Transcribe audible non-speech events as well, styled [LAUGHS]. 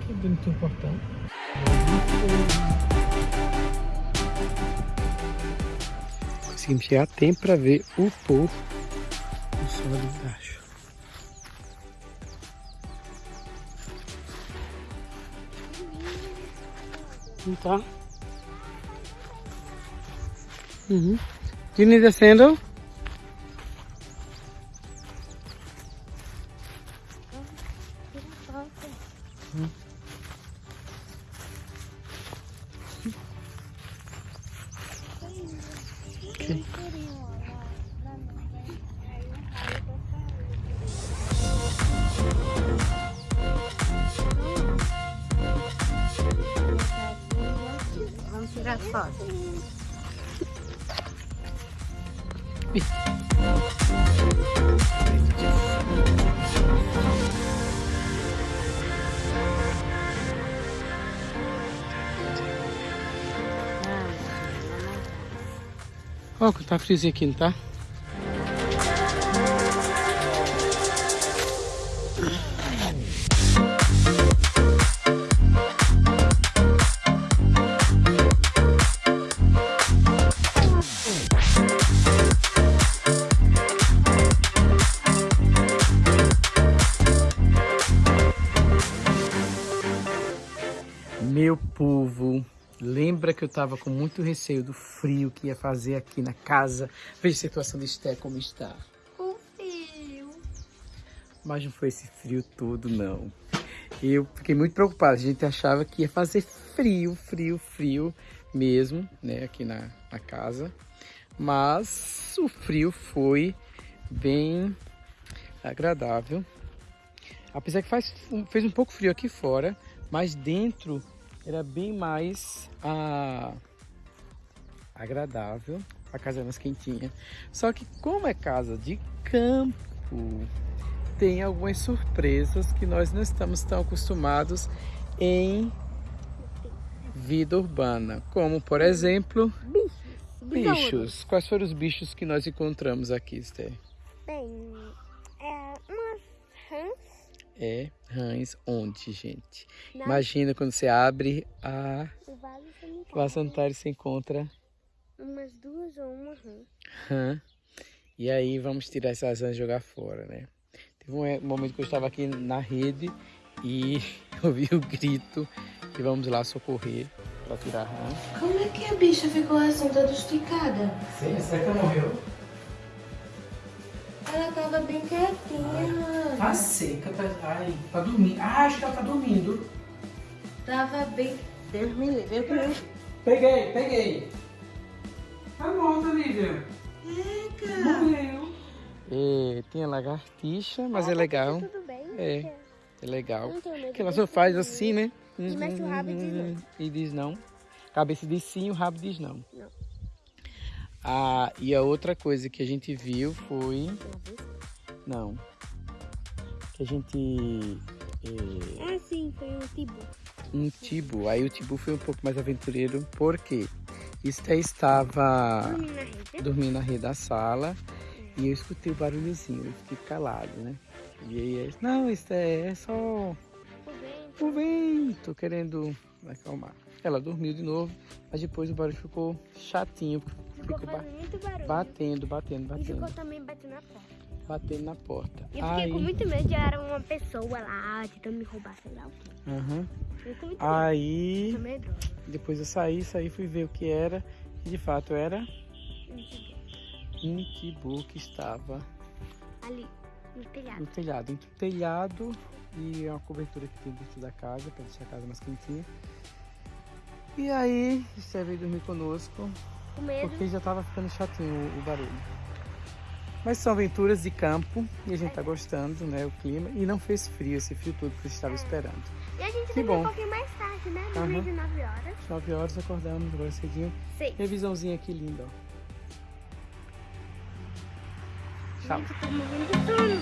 que bonito o portão. Conseguimos chegar a tempo para ver o povo do sol ali embaixo. Não tá? Uhum. Juni descendo. Vamos tirar foto. Ó, que tá friozinho aqui, não tá? Povo, lembra que eu tava com muito receio do frio que ia fazer aqui na casa? Veja a situação de Esté como está. O fio. Mas não foi esse frio todo, não. Eu fiquei muito preocupado. A gente achava que ia fazer frio, frio, frio mesmo, né, aqui na, na casa. Mas o frio foi bem agradável. Apesar que faz, fez um pouco frio aqui fora, mas dentro era bem mais ah, agradável. A casa é mais quentinha. Só que como é casa de campo, tem algumas surpresas que nós não estamos tão acostumados em vida urbana. Como, por exemplo, Bichos. bichos. Quais foram os bichos que nós encontramos aqui, Esther? Bem. É rãs onde, gente? Na- Imagina quando você abre a o vaso sanitário. vaso sanitário e você encontra Umas duas ou uma rã. rã. E aí vamos tirar essas rãs e jogar fora, né? Teve um eh, momento que eu estava aqui na rede e [LAUGHS] ouvi o grito e vamos lá socorrer para tirar a rã. Como é que a bicha ficou assim, toda esticada? Sim, será que ela morreu? Ela tava bem quietinha. Tá seca, tá, ai, tá dormindo. Ah, acho que ela tá dormindo. Tava bem. Deus me livre. Eu. Peguei, peguei. Tá morta, Lívia. Eca. Morreu. É, tem a lagartixa, mas é legal. Tudo bem? É, é legal. Porque ela só faz assim, né? E mexe o rabo e diz não. E diz não. Cabeça diz sim, o rabo diz não. Não. Ah, e a outra coisa que a gente viu foi... Não. Que a gente... é, Ah, sim, foi um tibu. um tibu. Aí o tibu foi um pouco mais aventureiro, porque Esté estava Dormi na rede. dormindo na rede da sala e eu escutei o barulhozinho, eu fiquei calado, né? E aí, ele, não, Esté, é só O vento. o vento querendo acalmar. Ela dormiu de novo, mas depois o barulho ficou chatinho, Ficou ba- muito barulho. batendo, batendo, E ficou batendo, também batendo na porta. batendo na porta. E eu fiquei Aí, com muito medo de era uma pessoa lá tentando me roubar, sei lá o quê. muito aí medo. Depois eu saí, saí, fui ver o que era e de fato era Um tibu. que estava Ali, no telhado. no telhado, entre o telhado e a cobertura que tem dentro da casa, para deixar a casa mais quentinha. E aí, você veio dormir conosco, Com medo. porque já estava ficando chatinho o, o barulho. Mas são aventuras de campo e a gente tá gostando, né, o clima. E não fez frio, esse frio todo que a gente estava esperando. E a gente Que bom. um pouquinho mais tarde, né? Dormiu Aham. de 9 horas. 9 horas acordamos agora cedinho. Sei. Revisãozinha aqui linda, ó. Tchau. Gente, tô morrendo de sono.